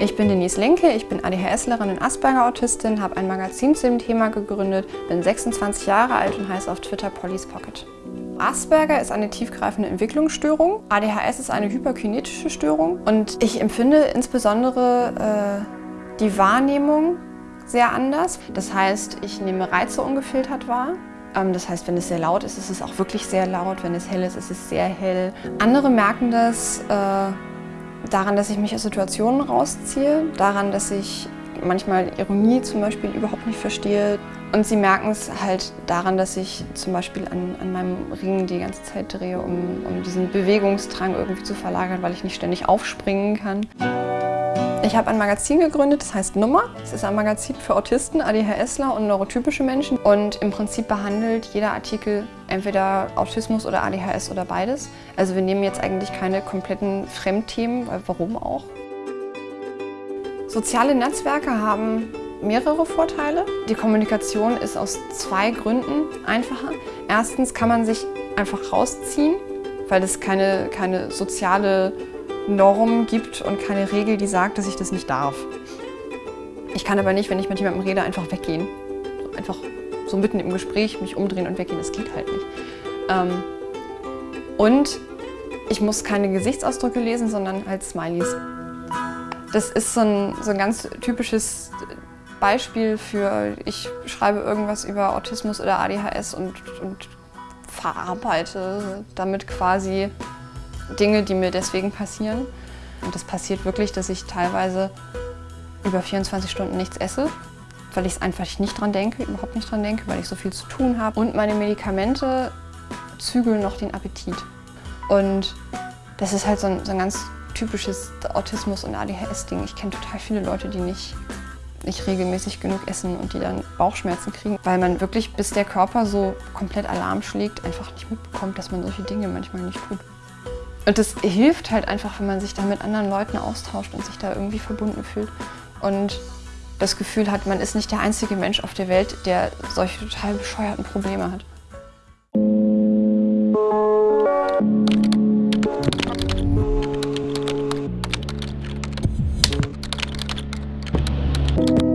Ich bin Denise Lenke, ich bin ADHSlerin und Asperger-Autistin, habe ein Magazin zu dem Thema gegründet, bin 26 Jahre alt und heiße auf Twitter Polly's Pocket. Asperger ist eine tiefgreifende Entwicklungsstörung, ADHS ist eine hyperkinetische Störung und ich empfinde insbesondere äh, die Wahrnehmung sehr anders. Das heißt, ich nehme Reize ungefiltert wahr. Ähm, das heißt, wenn es sehr laut ist, ist es auch wirklich sehr laut. Wenn es hell ist, ist es sehr hell. Andere merken das äh, daran, dass ich mich aus Situationen rausziehe, daran, dass ich manchmal Ironie zum Beispiel überhaupt nicht verstehe. Und sie merken es halt daran, dass ich zum Beispiel an, an meinem Ring die ganze Zeit drehe, um, um diesen Bewegungsdrang irgendwie zu verlagern, weil ich nicht ständig aufspringen kann. Ich habe ein Magazin gegründet, das heißt Nummer. Es ist ein Magazin für Autisten, ADHSler und neurotypische Menschen. Und im Prinzip behandelt jeder Artikel entweder Autismus oder ADHS oder beides. Also wir nehmen jetzt eigentlich keine kompletten Fremdthemen, weil warum auch? Soziale Netzwerke haben mehrere Vorteile. Die Kommunikation ist aus zwei Gründen einfacher. Erstens kann man sich einfach rausziehen, weil es keine, keine soziale Norm gibt und keine Regel, die sagt, dass ich das nicht darf. Ich kann aber nicht, wenn ich mit jemandem rede, einfach weggehen. Einfach so mitten im Gespräch mich umdrehen und weggehen, das geht halt nicht. Ähm, und ich muss keine Gesichtsausdrücke lesen, sondern halt Smileys. Das ist so ein, so ein ganz typisches Beispiel für, ich schreibe irgendwas über Autismus oder ADHS und, und verarbeite damit quasi Dinge, die mir deswegen passieren. Und das passiert wirklich, dass ich teilweise über 24 Stunden nichts esse, weil ich es einfach nicht dran denke, überhaupt nicht dran denke, weil ich so viel zu tun habe. Und meine Medikamente zügeln noch den Appetit. Und das ist halt so ein, so ein ganz typisches Autismus- und ADHS-Ding. Ich kenne total viele Leute, die nicht, nicht regelmäßig genug essen und die dann Bauchschmerzen kriegen, weil man wirklich, bis der Körper so komplett Alarm schlägt, einfach nicht mitbekommt, dass man solche Dinge manchmal nicht tut. Und das hilft halt einfach, wenn man sich da mit anderen Leuten austauscht und sich da irgendwie verbunden fühlt. Und das Gefühl hat, man ist nicht der einzige Mensch auf der Welt, der solche total bescheuerten Probleme hat. Thank